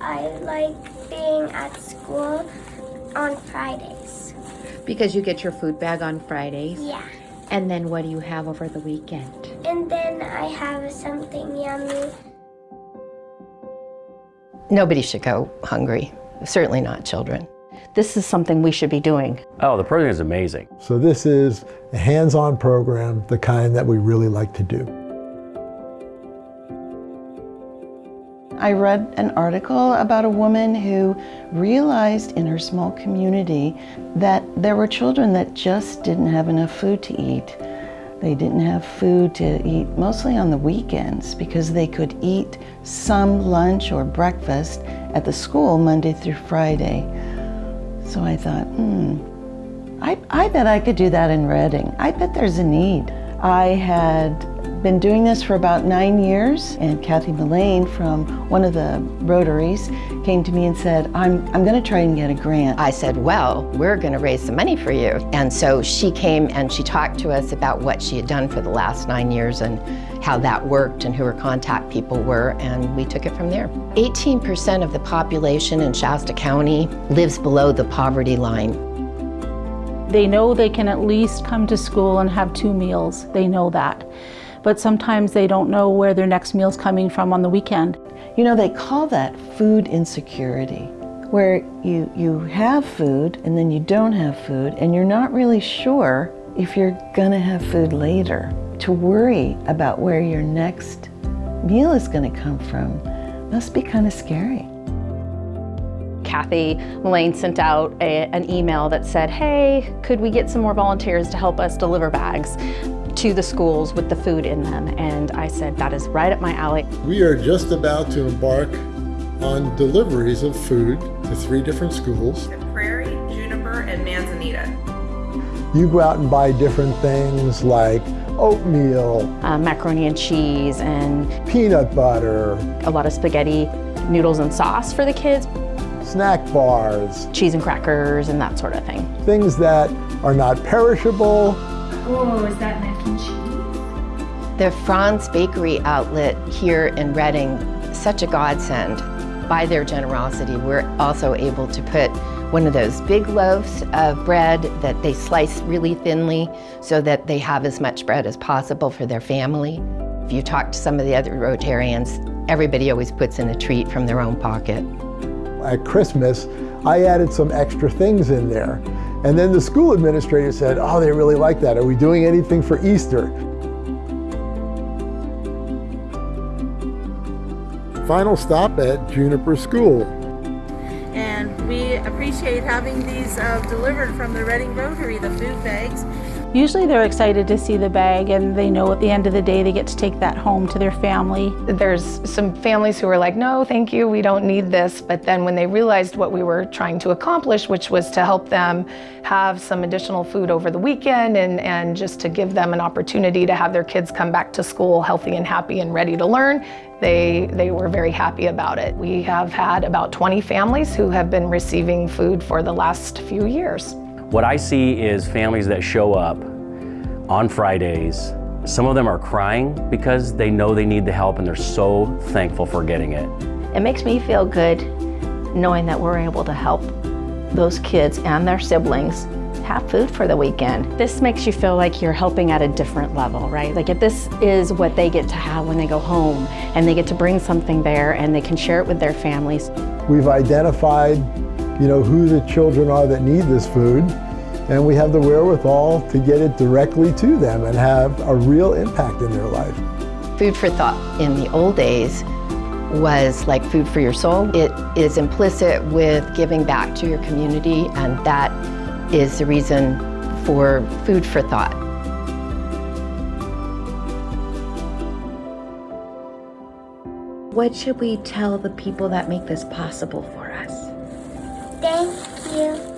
I like being at school on Fridays. Because you get your food bag on Fridays? Yeah. And then what do you have over the weekend? And then I have something yummy. Nobody should go hungry, certainly not children. This is something we should be doing. Oh, the program is amazing. So this is a hands-on program, the kind that we really like to do. I read an article about a woman who realized in her small community that there were children that just didn't have enough food to eat. They didn't have food to eat mostly on the weekends because they could eat some lunch or breakfast at the school Monday through Friday. So I thought, hmm, I, I bet I could do that in Redding. I bet there's a need. I had been doing this for about nine years, and Kathy Mullane from one of the Rotaries came to me and said, I'm, I'm going to try and get a grant. I said, well, we're going to raise some money for you. And so she came and she talked to us about what she had done for the last nine years and how that worked and who her contact people were, and we took it from there. 18% of the population in Shasta County lives below the poverty line. They know they can at least come to school and have two meals. They know that but sometimes they don't know where their next meal's coming from on the weekend. You know, they call that food insecurity, where you, you have food and then you don't have food and you're not really sure if you're gonna have food later. To worry about where your next meal is gonna come from must be kind of scary. Kathy Mullane sent out a, an email that said, hey, could we get some more volunteers to help us deliver bags? To the schools with the food in them. And I said, that is right up my alley. We are just about to embark on deliveries of food to three different schools. The Prairie, Juniper, and Manzanita. You go out and buy different things like oatmeal, uh, macaroni and cheese, and peanut butter, a lot of spaghetti, noodles and sauce for the kids, snack bars, cheese and crackers, and that sort of thing. Things that are not perishable. Oh, is that mac and cheese? The Franz Bakery outlet here in Redding, such a godsend. By their generosity, we're also able to put one of those big loaves of bread that they slice really thinly so that they have as much bread as possible for their family. If you talk to some of the other Rotarians, everybody always puts in a treat from their own pocket. At Christmas, I added some extra things in there. And then the school administrator said, oh, they really like that. Are we doing anything for Easter? Final stop at Juniper School. And we appreciate having these uh, delivered from the Redding Rotary, the food bags. Usually they're excited to see the bag and they know at the end of the day they get to take that home to their family. There's some families who are like, no, thank you, we don't need this. But then when they realized what we were trying to accomplish, which was to help them have some additional food over the weekend and, and just to give them an opportunity to have their kids come back to school healthy and happy and ready to learn, they, they were very happy about it. We have had about 20 families who have been receiving food for the last few years. What I see is families that show up on Fridays. Some of them are crying because they know they need the help and they're so thankful for getting it. It makes me feel good knowing that we're able to help those kids and their siblings have food for the weekend. This makes you feel like you're helping at a different level, right? Like if this is what they get to have when they go home and they get to bring something there and they can share it with their families. We've identified, you know, who the children are that need this food and we have the wherewithal to get it directly to them and have a real impact in their life. Food for thought in the old days was like food for your soul. It is implicit with giving back to your community and that is the reason for food for thought. What should we tell the people that make this possible for us? you.